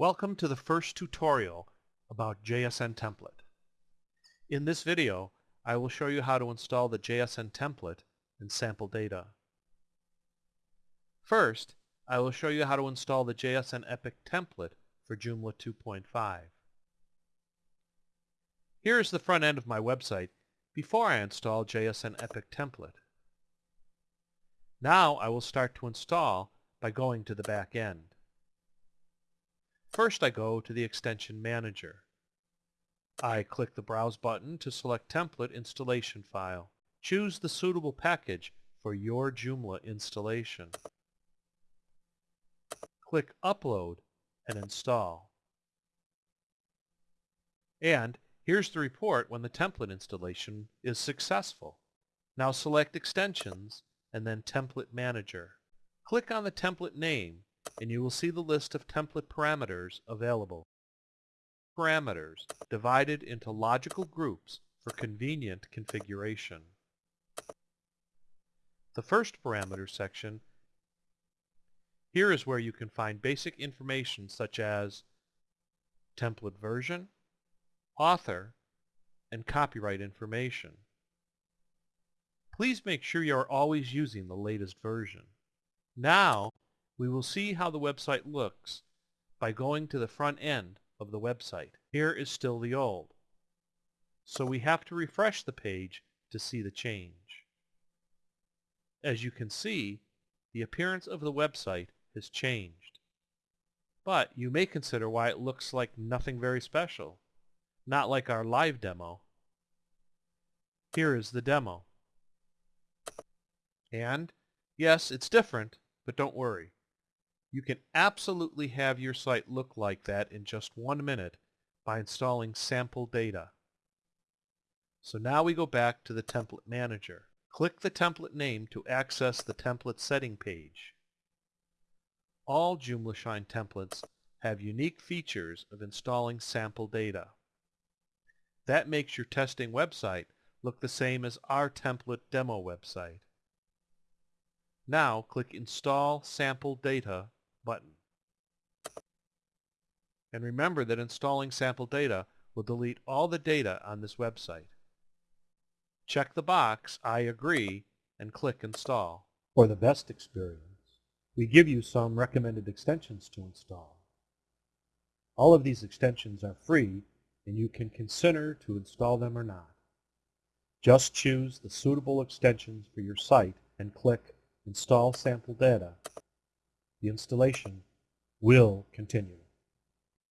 Welcome to the first tutorial about JSN template. In this video, I will show you how to install the JSN template and sample data. First, I will show you how to install the JSN Epic template for Joomla 2.5. Here is the front end of my website before I install JSN Epic template. Now I will start to install by going to the back end. First I go to the Extension Manager. I click the Browse button to select Template Installation File. Choose the suitable package for your Joomla installation. Click Upload and install. And here's the report when the template installation is successful. Now select Extensions and then Template Manager. Click on the template name and you will see the list of template parameters available. Parameters divided into logical groups for convenient configuration. The first parameter section here is where you can find basic information such as template version, author, and copyright information. Please make sure you are always using the latest version. Now, we will see how the website looks by going to the front end of the website. Here is still the old. So we have to refresh the page to see the change. As you can see, the appearance of the website has changed. But you may consider why it looks like nothing very special, not like our live demo. Here is the demo. And, yes, it's different, but don't worry. You can absolutely have your site look like that in just one minute by installing sample data. So now we go back to the Template Manager. Click the template name to access the template setting page. All Joomla Shine templates have unique features of installing sample data. That makes your testing website look the same as our template demo website. Now click Install Sample Data button. And remember that installing sample data will delete all the data on this website. Check the box I agree and click Install. For the best experience, we give you some recommended extensions to install. All of these extensions are free and you can consider to install them or not. Just choose the suitable extensions for your site and click Install Sample Data the installation will continue.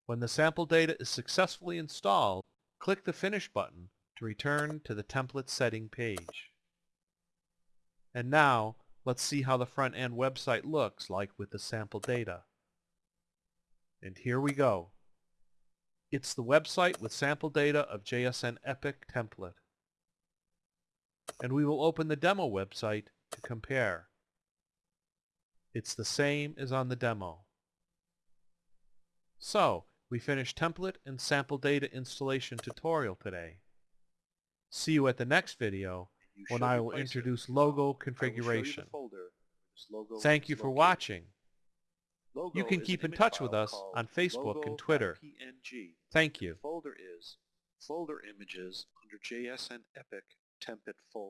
When the sample data is successfully installed, click the Finish button to return to the template setting page. And now, let's see how the front-end website looks like with the sample data. And here we go. It's the website with sample data of JSN Epic template. And we will open the demo website to compare. It's the same as on the demo. So, we finished template and sample data installation tutorial today. See you at the next video when I will introduce logo configuration. Logo Thank you for watching. Logo You can keep in touch with us on Facebook and. Twitter. Thank you. Folder is folder images under JSN Epic template folder.